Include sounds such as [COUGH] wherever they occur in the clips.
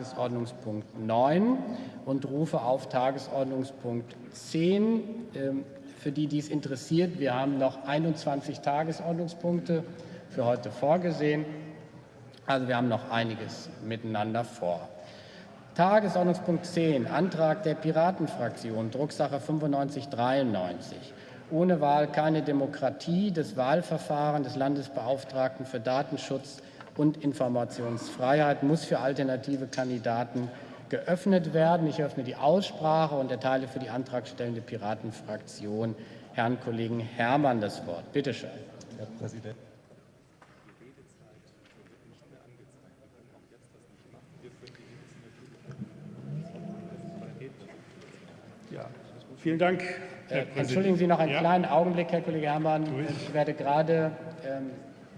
Tagesordnungspunkt 9 und rufe auf Tagesordnungspunkt 10. Ähm, für die, die es interessiert, wir haben noch 21 Tagesordnungspunkte für heute vorgesehen. Also wir haben noch einiges miteinander vor. Tagesordnungspunkt 10, Antrag der Piratenfraktion, Drucksache 9593. Ohne Wahl keine Demokratie. Das Wahlverfahren des Landesbeauftragten für Datenschutz und Informationsfreiheit muss für alternative Kandidaten geöffnet werden. Ich öffne die Aussprache und erteile für die antragstellende Piratenfraktion Herrn Kollegen Herrmann das Wort. Bitte schön. Herr Präsident. Vielen Dank. Herr äh, Entschuldigen Sie noch einen ja. kleinen Augenblick, Herr Kollege Herrmann. Ich werde gerade ähm,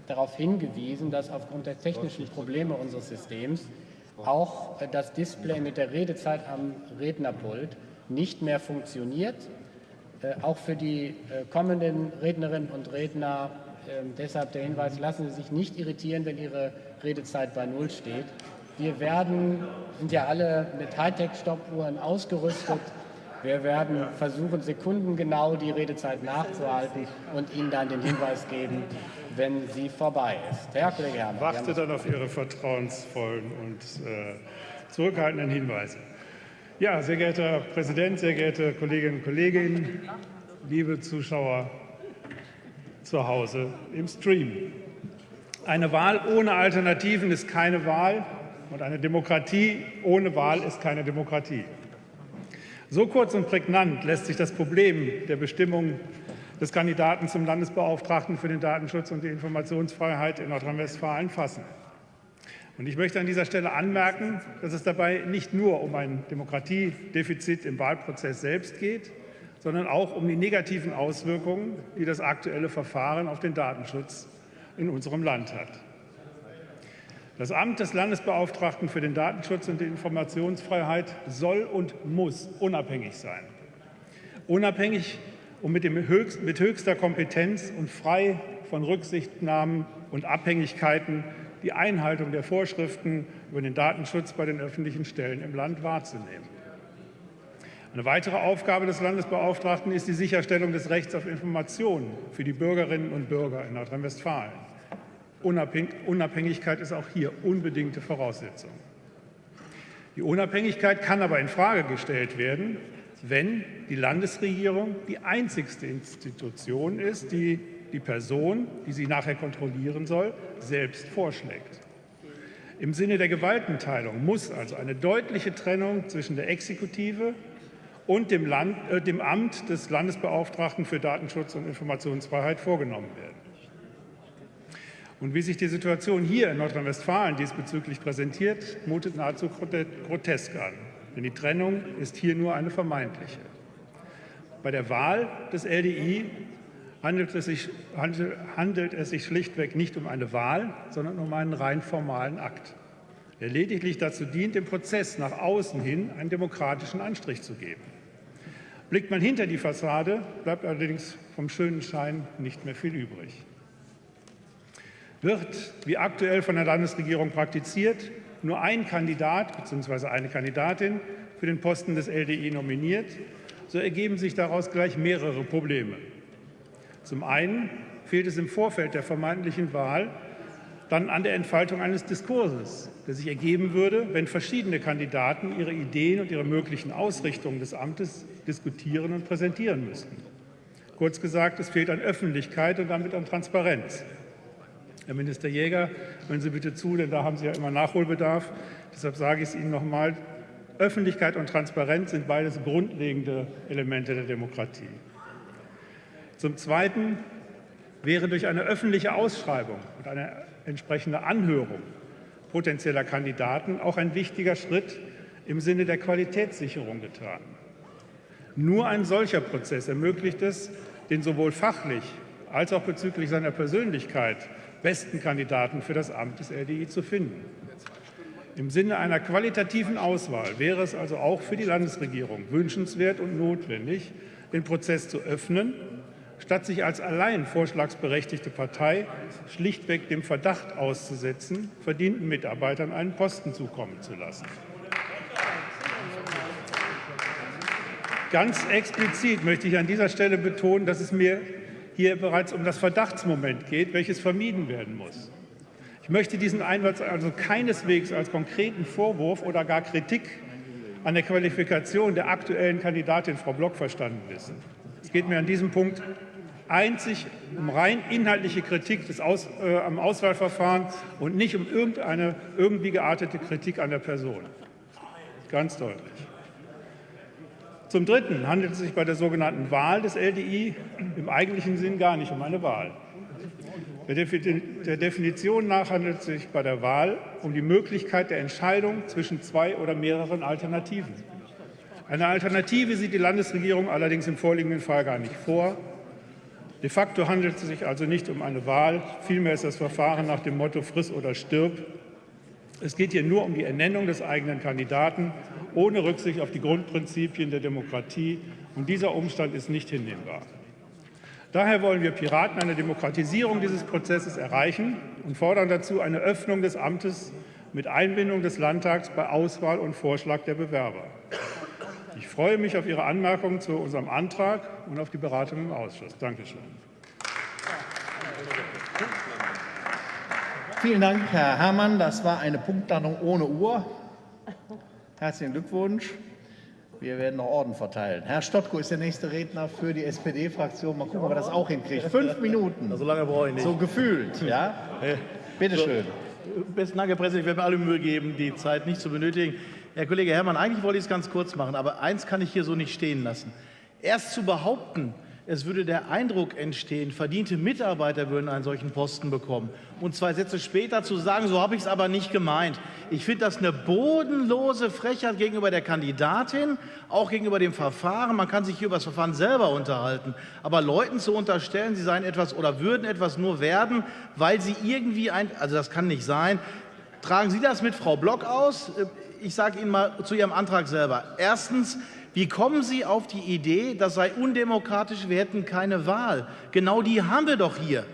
darauf hingewiesen, dass aufgrund der technischen Probleme unseres Systems auch äh, das Display mit der Redezeit am Rednerpult nicht mehr funktioniert. Äh, auch für die äh, kommenden Rednerinnen und Redner äh, deshalb der Hinweis, lassen Sie sich nicht irritieren, wenn Ihre Redezeit bei Null steht. Wir werden, sind ja alle mit Hightech-Stoppuhren ausgerüstet. Wir werden versuchen, sekundengenau die Redezeit nachzuhalten und Ihnen dann den Hinweis geben, wenn sie vorbei ist. Herr Kollege Herrmann. Warte dann auf Ihre vertrauensvollen und äh, zurückhaltenden Hinweise. Ja, sehr geehrter Herr Präsident, sehr geehrte Kolleginnen und Kollegen, liebe Zuschauer zu Hause im Stream. Eine Wahl ohne Alternativen ist keine Wahl und eine Demokratie ohne Wahl ist keine Demokratie. So kurz und prägnant lässt sich das Problem der Bestimmung des Kandidaten zum Landesbeauftragten für den Datenschutz und die Informationsfreiheit in Nordrhein-Westfalen fassen. Und ich möchte an dieser Stelle anmerken, dass es dabei nicht nur um ein Demokratiedefizit im Wahlprozess selbst geht, sondern auch um die negativen Auswirkungen, die das aktuelle Verfahren auf den Datenschutz in unserem Land hat. Das Amt des Landesbeauftragten für den Datenschutz und die Informationsfreiheit soll und muss unabhängig sein. Unabhängig und mit, höchst, mit höchster Kompetenz und frei von Rücksichtnahmen und Abhängigkeiten die Einhaltung der Vorschriften über den Datenschutz bei den öffentlichen Stellen im Land wahrzunehmen. Eine weitere Aufgabe des Landesbeauftragten ist die Sicherstellung des Rechts auf Informationen für die Bürgerinnen und Bürger in Nordrhein-Westfalen. Unabhängigkeit ist auch hier unbedingte Voraussetzung. Die Unabhängigkeit kann aber in Frage gestellt werden, wenn die Landesregierung die einzigste Institution ist, die die Person, die sie nachher kontrollieren soll, selbst vorschlägt. Im Sinne der Gewaltenteilung muss also eine deutliche Trennung zwischen der Exekutive und dem, Land, äh, dem Amt des Landesbeauftragten für Datenschutz und Informationsfreiheit vorgenommen werden. Und wie sich die Situation hier in Nordrhein-Westfalen diesbezüglich präsentiert, mutet nahezu grotesk an. Denn die Trennung ist hier nur eine vermeintliche. Bei der Wahl des LDI handelt es, sich, handelt es sich schlichtweg nicht um eine Wahl, sondern um einen rein formalen Akt, der lediglich dazu dient, dem Prozess nach außen hin einen demokratischen Anstrich zu geben. Blickt man hinter die Fassade, bleibt allerdings vom schönen Schein nicht mehr viel übrig wird, wie aktuell von der Landesregierung praktiziert, nur ein Kandidat bzw. eine Kandidatin für den Posten des LDI nominiert, so ergeben sich daraus gleich mehrere Probleme. Zum einen fehlt es im Vorfeld der vermeintlichen Wahl dann an der Entfaltung eines Diskurses, der sich ergeben würde, wenn verschiedene Kandidaten ihre Ideen und ihre möglichen Ausrichtungen des Amtes diskutieren und präsentieren müssten. Kurz gesagt, es fehlt an Öffentlichkeit und damit an Transparenz. Herr Minister Jäger, hören Sie bitte zu, denn da haben Sie ja immer Nachholbedarf. Deshalb sage ich es Ihnen noch einmal. Öffentlichkeit und Transparenz sind beides grundlegende Elemente der Demokratie. Zum Zweiten wäre durch eine öffentliche Ausschreibung und eine entsprechende Anhörung potenzieller Kandidaten auch ein wichtiger Schritt im Sinne der Qualitätssicherung getan. Nur ein solcher Prozess ermöglicht es, den sowohl fachlich als auch bezüglich seiner Persönlichkeit besten Kandidaten für das Amt des LDI zu finden. Im Sinne einer qualitativen Auswahl wäre es also auch für die Landesregierung wünschenswert und notwendig, den Prozess zu öffnen, statt sich als allein vorschlagsberechtigte Partei schlichtweg dem Verdacht auszusetzen, verdienten Mitarbeitern einen Posten zukommen zu lassen. Ganz explizit möchte ich an dieser Stelle betonen, dass es mir hier bereits um das Verdachtsmoment geht, welches vermieden werden muss. Ich möchte diesen Einwand also keineswegs als konkreten Vorwurf oder gar Kritik an der Qualifikation der aktuellen Kandidatin Frau Block verstanden wissen. Es geht mir an diesem Punkt einzig um rein inhaltliche Kritik des Aus, äh, am Auswahlverfahren und nicht um irgendeine irgendwie geartete Kritik an der Person. Ganz deutlich. Zum Dritten handelt es sich bei der sogenannten Wahl des LDI im eigentlichen Sinn gar nicht um eine Wahl. Der Definition nach handelt es sich bei der Wahl um die Möglichkeit der Entscheidung zwischen zwei oder mehreren Alternativen. Eine Alternative sieht die Landesregierung allerdings im vorliegenden Fall gar nicht vor. De facto handelt es sich also nicht um eine Wahl, vielmehr ist das Verfahren nach dem Motto Friss oder stirb. Es geht hier nur um die Ernennung des eigenen Kandidaten ohne Rücksicht auf die Grundprinzipien der Demokratie. Und dieser Umstand ist nicht hinnehmbar. Daher wollen wir Piraten eine Demokratisierung dieses Prozesses erreichen und fordern dazu eine Öffnung des Amtes mit Einbindung des Landtags bei Auswahl und Vorschlag der Bewerber. Ich freue mich auf Ihre Anmerkungen zu unserem Antrag und auf die Beratung im Ausschuss. Danke Vielen Dank, Herr Herrmann. Das war eine Punktlandung ohne Uhr. Herzlichen Glückwunsch. Wir werden noch Orden verteilen. Herr Stottko ist der nächste Redner für die SPD-Fraktion. Mal gucken, ob er das auch hinkriegt. Fünf Minuten. So lange brauche ich nicht. So gefühlt, ja? Bitte schön. Besten Dank, Herr Präsident. Ich werde mir alle Mühe geben, die Zeit nicht zu benötigen. Herr Kollege Herrmann, eigentlich wollte ich es ganz kurz machen, aber eins kann ich hier so nicht stehen lassen. Erst zu behaupten, es würde der Eindruck entstehen, verdiente Mitarbeiter würden einen solchen Posten bekommen. Und zwei Sätze später zu sagen, so habe ich es aber nicht gemeint. Ich finde das eine bodenlose Frechheit gegenüber der Kandidatin, auch gegenüber dem Verfahren. Man kann sich hier über das Verfahren selber unterhalten. Aber Leuten zu unterstellen, sie seien etwas oder würden etwas nur werden, weil sie irgendwie ein, also das kann nicht sein. Tragen Sie das mit Frau Block aus? Ich sage Ihnen mal zu Ihrem Antrag selber. Erstens, wie kommen Sie auf die Idee, das sei undemokratisch, wir hätten keine Wahl? Genau die haben wir doch hier.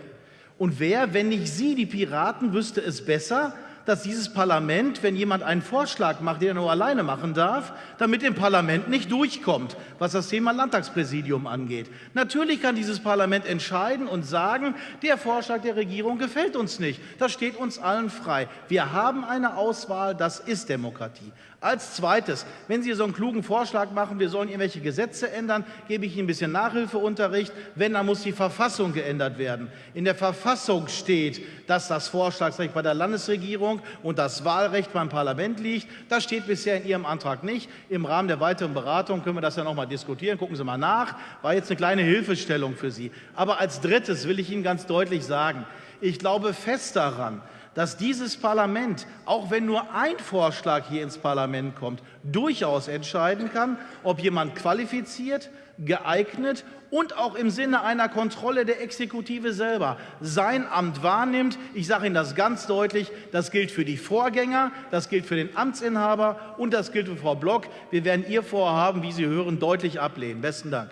Und wer, wenn nicht Sie, die Piraten, wüsste es besser, dass dieses Parlament, wenn jemand einen Vorschlag macht, den er nur alleine machen darf, damit im Parlament nicht durchkommt, was das Thema Landtagspräsidium angeht. Natürlich kann dieses Parlament entscheiden und sagen, der Vorschlag der Regierung gefällt uns nicht. Das steht uns allen frei. Wir haben eine Auswahl, das ist Demokratie. Als Zweites, wenn Sie so einen klugen Vorschlag machen, wir sollen irgendwelche Gesetze ändern, gebe ich Ihnen ein bisschen Nachhilfeunterricht. Wenn, dann muss die Verfassung geändert werden. In der Verfassung steht, dass das Vorschlagsrecht bei der Landesregierung und das Wahlrecht beim Parlament liegt. Das steht bisher in Ihrem Antrag nicht. Im Rahmen der weiteren Beratung können wir das ja noch mal diskutieren. Gucken Sie mal nach. War jetzt eine kleine Hilfestellung für Sie. Aber als Drittes will ich Ihnen ganz deutlich sagen, ich glaube fest daran, dass dieses Parlament, auch wenn nur ein Vorschlag hier ins Parlament kommt, durchaus entscheiden kann, ob jemand qualifiziert, geeignet und auch im Sinne einer Kontrolle der Exekutive selber sein Amt wahrnimmt. Ich sage Ihnen das ganz deutlich, das gilt für die Vorgänger, das gilt für den Amtsinhaber und das gilt für Frau Block. Wir werden Ihr Vorhaben, wie Sie hören, deutlich ablehnen. Besten Dank.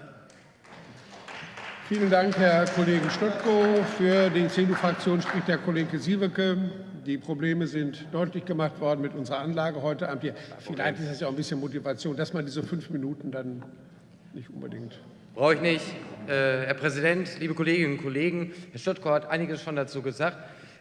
Vielen Dank, Herr Kollege Stottko. Für die CDU-Fraktion spricht der Kollege Sieweke. Die Probleme sind deutlich gemacht worden mit unserer Anlage heute Abend hier. Vielleicht ist das ja auch ein bisschen Motivation, dass man diese fünf Minuten dann nicht unbedingt. Brauche ich nicht. Äh, Herr Präsident, liebe Kolleginnen und Kollegen, Herr Stottko hat einiges schon dazu gesagt.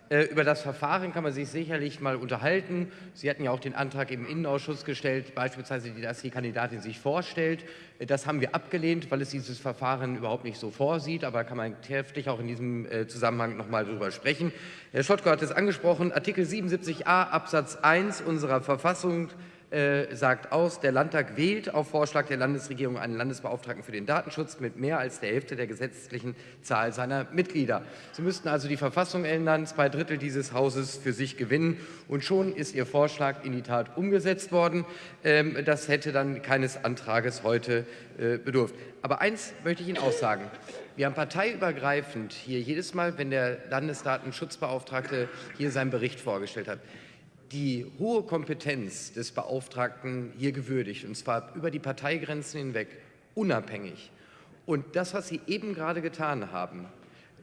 Äh, über das Verfahren kann man sich sicherlich mal unterhalten. Sie hatten ja auch den Antrag im Innenausschuss gestellt, beispielsweise, dass die Kandidatin sich vorstellt. Äh, das haben wir abgelehnt, weil es dieses Verfahren überhaupt nicht so vorsieht. Aber kann man kräftig auch in diesem äh, Zusammenhang noch mal darüber sprechen. Herr Schottko hat es angesprochen, Artikel 77a Absatz 1 unserer Verfassung äh, sagt aus, der Landtag wählt auf Vorschlag der Landesregierung einen Landesbeauftragten für den Datenschutz mit mehr als der Hälfte der gesetzlichen Zahl seiner Mitglieder. Sie müssten also die Verfassung ändern, zwei Drittel dieses Hauses für sich gewinnen und schon ist Ihr Vorschlag in die Tat umgesetzt worden. Ähm, das hätte dann keines Antrages heute äh, bedurft. Aber eins möchte ich Ihnen auch sagen. Wir haben parteiübergreifend hier jedes Mal, wenn der Landesdatenschutzbeauftragte hier seinen Bericht vorgestellt hat, die hohe Kompetenz des Beauftragten hier gewürdigt, und zwar über die Parteigrenzen hinweg, unabhängig. Und das, was Sie eben gerade getan haben,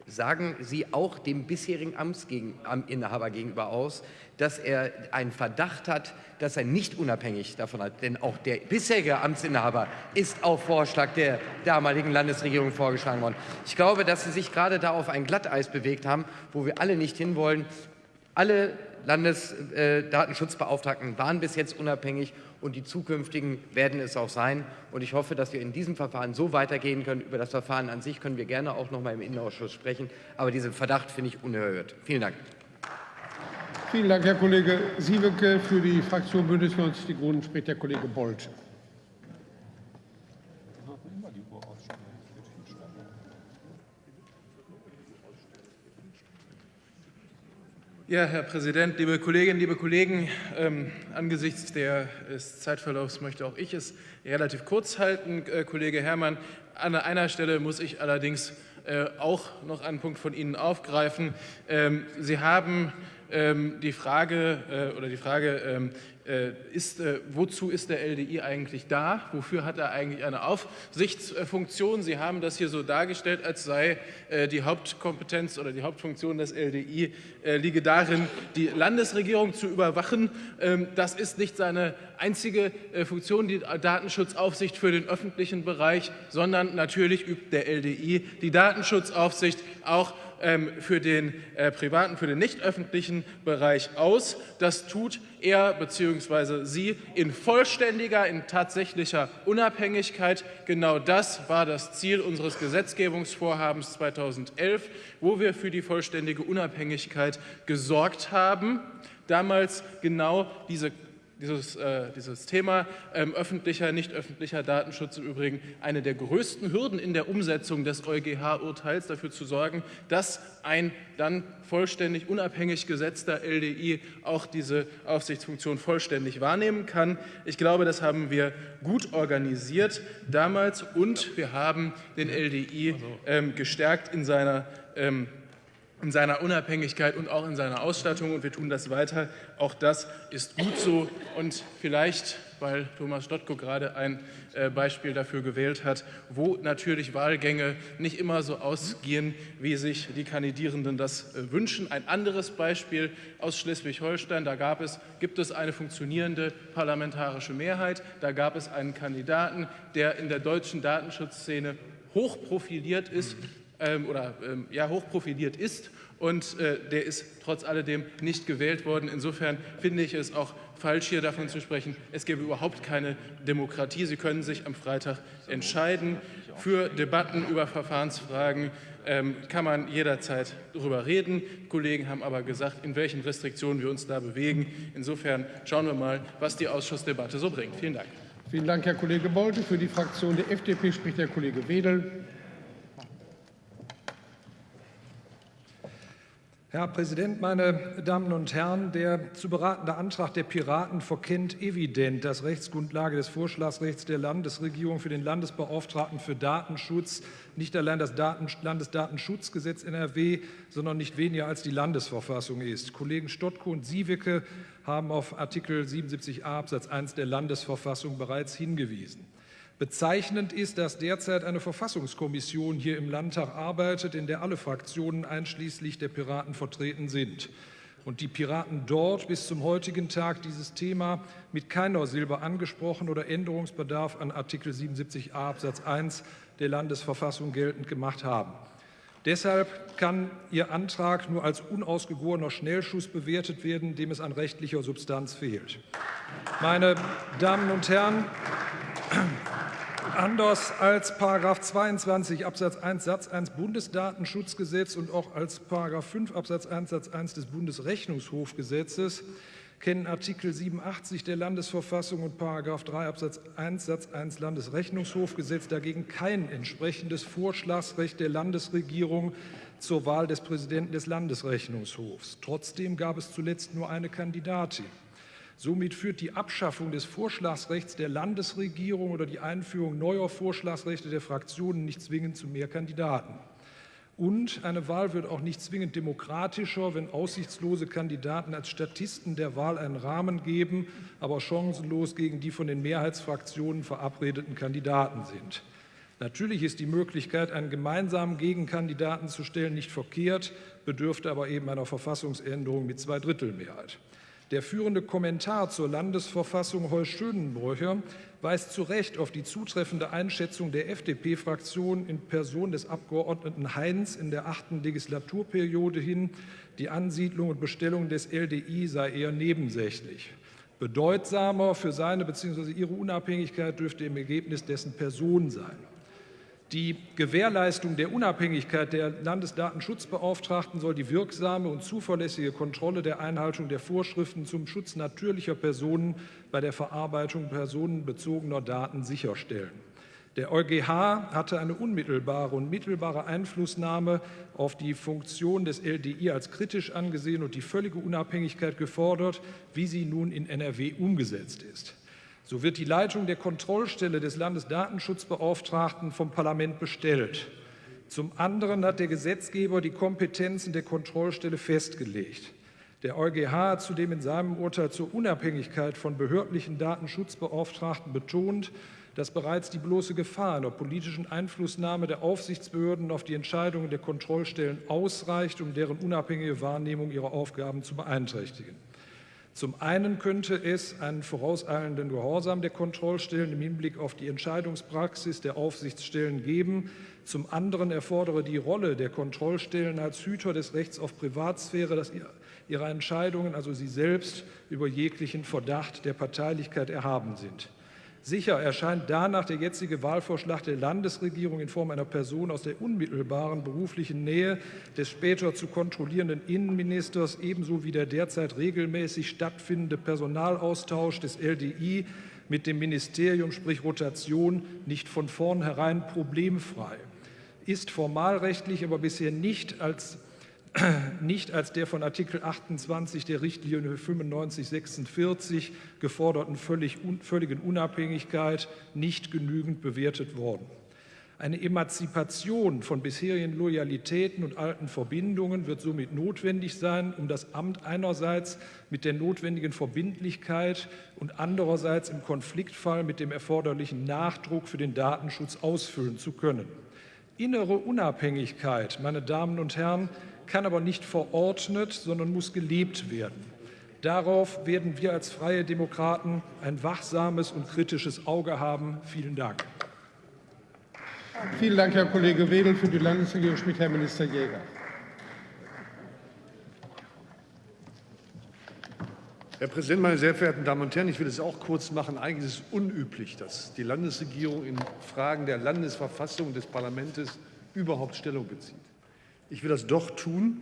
sagen Sie auch dem bisherigen Amtsinhaber gegenüber aus, dass er einen Verdacht hat, dass er nicht unabhängig davon hat. Denn auch der bisherige Amtsinhaber ist auf Vorschlag der damaligen Landesregierung vorgeschlagen worden. Ich glaube, dass Sie sich gerade da auf ein Glatteis bewegt haben, wo wir alle nicht hinwollen. Alle Landesdatenschutzbeauftragten waren bis jetzt unabhängig und die zukünftigen werden es auch sein. Und ich hoffe, dass wir in diesem Verfahren so weitergehen können. Über das Verfahren an sich können wir gerne auch noch mal im Innenausschuss sprechen. Aber diesen Verdacht finde ich unerhört. Vielen Dank. Vielen Dank, Herr Kollege Sieweke. Für die Fraktion Bündnis 90 Die Grünen spricht der Kollege Bolt. Ja, Herr Präsident, liebe Kolleginnen, liebe Kollegen, ähm, angesichts des Zeitverlaufs möchte auch ich es relativ kurz halten. Äh, Kollege Herrmann, an einer Stelle muss ich allerdings äh, auch noch einen Punkt von Ihnen aufgreifen. Ähm, Sie haben ähm, die Frage äh, oder die Frage ähm, äh, ist, äh, wozu ist der LDI eigentlich da? Wofür hat er eigentlich eine Aufsichtsfunktion? Sie haben das hier so dargestellt, als sei äh, die Hauptkompetenz oder die Hauptfunktion des LDI liege darin, die Landesregierung zu überwachen. Ähm, das ist nicht seine einzige Funktion, die Datenschutzaufsicht für den öffentlichen Bereich, sondern natürlich übt der LDI die Datenschutzaufsicht auch ähm, für den äh, privaten, für den nicht öffentlichen Bereich aus. Das tut er bzw. sie in vollständiger, in tatsächlicher Unabhängigkeit. Genau das war das Ziel unseres Gesetzgebungsvorhabens 2011, wo wir für die vollständige Unabhängigkeit gesorgt haben. Damals genau diese dieses, äh, dieses Thema ähm, öffentlicher, nicht öffentlicher Datenschutz im Übrigen eine der größten Hürden in der Umsetzung des EuGH-Urteils, dafür zu sorgen, dass ein dann vollständig unabhängig gesetzter LDI auch diese Aufsichtsfunktion vollständig wahrnehmen kann. Ich glaube, das haben wir gut organisiert damals und wir haben den LDI ähm, gestärkt in seiner ähm, in seiner Unabhängigkeit und auch in seiner Ausstattung und wir tun das weiter. Auch das ist gut so und vielleicht, weil Thomas Stottko gerade ein äh, Beispiel dafür gewählt hat, wo natürlich Wahlgänge nicht immer so ausgehen, wie sich die Kandidierenden das äh, wünschen. Ein anderes Beispiel aus Schleswig-Holstein, da gab es, gibt es eine funktionierende parlamentarische Mehrheit, da gab es einen Kandidaten, der in der deutschen Datenschutzszene hochprofiliert ist, ähm, oder ähm, ja, hochprofiliert ist und äh, der ist trotz alledem nicht gewählt worden. Insofern finde ich es auch falsch, hier davon zu sprechen, es gäbe überhaupt keine Demokratie. Sie können sich am Freitag entscheiden. Für Debatten über Verfahrensfragen ähm, kann man jederzeit darüber reden. Kollegen haben aber gesagt, in welchen Restriktionen wir uns da bewegen. Insofern schauen wir mal, was die Ausschussdebatte so bringt. Vielen Dank. Vielen Dank, Herr Kollege Bolte. Für die Fraktion der FDP spricht der Kollege Wedel. Herr Präsident, meine Damen und Herren! Der zu beratende Antrag der Piraten verkennt evident, dass Rechtsgrundlage des Vorschlagsrechts der Landesregierung für den Landesbeauftragten für Datenschutz nicht allein das Daten Landesdatenschutzgesetz NRW, sondern nicht weniger als die Landesverfassung ist. Kollegen Stottko und Siewicke haben auf Artikel 77a Absatz 1 der Landesverfassung bereits hingewiesen. Bezeichnend ist, dass derzeit eine Verfassungskommission hier im Landtag arbeitet, in der alle Fraktionen einschließlich der Piraten vertreten sind. Und die Piraten dort bis zum heutigen Tag dieses Thema mit keiner Silbe angesprochen oder Änderungsbedarf an Artikel 77a Absatz 1 der Landesverfassung geltend gemacht haben. Deshalb kann Ihr Antrag nur als unausgegorener Schnellschuss bewertet werden, dem es an rechtlicher Substanz fehlt. Meine Damen und Herren, Anders als § 22 Absatz 1 Satz 1 Bundesdatenschutzgesetz und auch als § 5 Absatz 1 Satz 1 des Bundesrechnungshofgesetzes kennen Artikel 87 der Landesverfassung und § 3 Absatz 1 Satz 1 Landesrechnungshofgesetz dagegen kein entsprechendes Vorschlagsrecht der Landesregierung zur Wahl des Präsidenten des Landesrechnungshofs. Trotzdem gab es zuletzt nur eine Kandidatin. Somit führt die Abschaffung des Vorschlagsrechts der Landesregierung oder die Einführung neuer Vorschlagsrechte der Fraktionen nicht zwingend zu mehr Kandidaten. Und eine Wahl wird auch nicht zwingend demokratischer, wenn aussichtslose Kandidaten als Statisten der Wahl einen Rahmen geben, aber chancenlos gegen die von den Mehrheitsfraktionen verabredeten Kandidaten sind. Natürlich ist die Möglichkeit, einen gemeinsamen Gegenkandidaten zu stellen, nicht verkehrt, bedürfte aber eben einer Verfassungsänderung mit Zweidrittelmehrheit. Der führende Kommentar zur Landesverfassung Heu Schönenbrücher weist zu Recht auf die zutreffende Einschätzung der FDP-Fraktion in Person des Abgeordneten Heinz in der achten Legislaturperiode hin, die Ansiedlung und Bestellung des LDI sei eher nebensächlich. Bedeutsamer für seine bzw. ihre Unabhängigkeit dürfte im Ergebnis dessen Person sein. Die Gewährleistung der Unabhängigkeit der Landesdatenschutzbeauftragten soll die wirksame und zuverlässige Kontrolle der Einhaltung der Vorschriften zum Schutz natürlicher Personen bei der Verarbeitung personenbezogener Daten sicherstellen. Der EuGH hatte eine unmittelbare und mittelbare Einflussnahme auf die Funktion des LDI als kritisch angesehen und die völlige Unabhängigkeit gefordert, wie sie nun in NRW umgesetzt ist. So wird die Leitung der Kontrollstelle des Landesdatenschutzbeauftragten vom Parlament bestellt. Zum anderen hat der Gesetzgeber die Kompetenzen der Kontrollstelle festgelegt. Der EuGH hat zudem in seinem Urteil zur Unabhängigkeit von behördlichen Datenschutzbeauftragten betont, dass bereits die bloße Gefahr einer politischen Einflussnahme der Aufsichtsbehörden auf die Entscheidungen der Kontrollstellen ausreicht, um deren unabhängige Wahrnehmung ihrer Aufgaben zu beeinträchtigen. Zum einen könnte es einen vorauseilenden Gehorsam der Kontrollstellen im Hinblick auf die Entscheidungspraxis der Aufsichtsstellen geben. Zum anderen erfordere die Rolle der Kontrollstellen als Hüter des Rechts auf Privatsphäre, dass ihre Entscheidungen, also sie selbst, über jeglichen Verdacht der Parteilichkeit erhaben sind. Sicher erscheint danach der jetzige Wahlvorschlag der Landesregierung in Form einer Person aus der unmittelbaren beruflichen Nähe des später zu kontrollierenden Innenministers ebenso wie der derzeit regelmäßig stattfindende Personalaustausch des LDI mit dem Ministerium, sprich Rotation, nicht von vornherein problemfrei. Ist formalrechtlich aber bisher nicht als [CLEARS THROAT] nicht als der von Artikel 28 der Richtlinie 9546 geforderten völlig, völligen Unabhängigkeit nicht genügend bewertet worden. Eine Emanzipation von bisherigen Loyalitäten und alten Verbindungen wird somit notwendig sein, um das Amt einerseits mit der notwendigen Verbindlichkeit und andererseits im Konfliktfall mit dem erforderlichen Nachdruck für den Datenschutz ausfüllen zu können. Innere Unabhängigkeit, meine Damen und Herren, kann aber nicht verordnet, sondern muss gelebt werden. Darauf werden wir als Freie Demokraten ein wachsames und kritisches Auge haben. Vielen Dank. Vielen Dank, Herr Kollege Wedel. Für die Landesregierung spricht Herr Minister Jäger. Herr Präsident, meine sehr verehrten Damen und Herren! Ich will es auch kurz machen. Eigentlich ist es unüblich, dass die Landesregierung in Fragen der Landesverfassung des Parlaments überhaupt Stellung bezieht. Ich will das doch tun,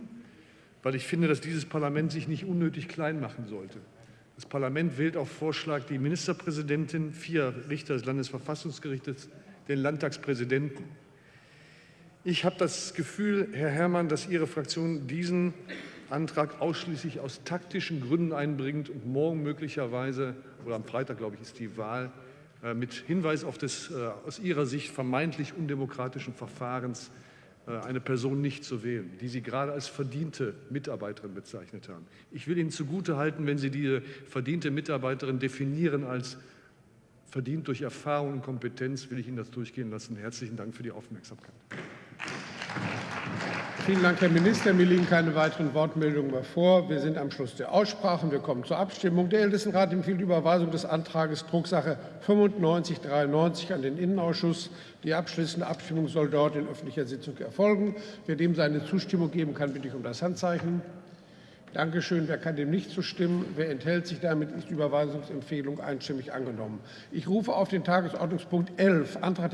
weil ich finde, dass dieses Parlament sich nicht unnötig klein machen sollte. Das Parlament wählt auf Vorschlag die Ministerpräsidentin, vier Richter des Landesverfassungsgerichtes, den Landtagspräsidenten. Ich habe das Gefühl, Herr Herrmann, dass Ihre Fraktion diesen Antrag ausschließlich aus taktischen Gründen einbringt und morgen möglicherweise, oder am Freitag, glaube ich, ist die Wahl, äh, mit Hinweis auf das äh, aus Ihrer Sicht vermeintlich undemokratischen Verfahrens eine Person nicht zu wählen, die Sie gerade als verdiente Mitarbeiterin bezeichnet haben. Ich will Ihnen zugutehalten, wenn Sie diese verdiente Mitarbeiterin definieren als verdient durch Erfahrung und Kompetenz, will ich Ihnen das durchgehen lassen. Herzlichen Dank für die Aufmerksamkeit. Vielen Dank, Herr Minister. Mir liegen keine weiteren Wortmeldungen mehr vor. Wir sind am Schluss der Aussprachen. Wir kommen zur Abstimmung. Der Ältestenrat empfiehlt Überweisung des Antrags Drucksache 9593 an den Innenausschuss. Die abschließende Abstimmung soll dort in öffentlicher Sitzung erfolgen. Wer dem seine Zustimmung geben kann, bitte ich um das Handzeichen. Dankeschön. Wer kann dem nicht zustimmen? Wer enthält sich? Damit ist die Überweisungsempfehlung einstimmig angenommen. Ich rufe auf den Tagesordnungspunkt 11, Antrag der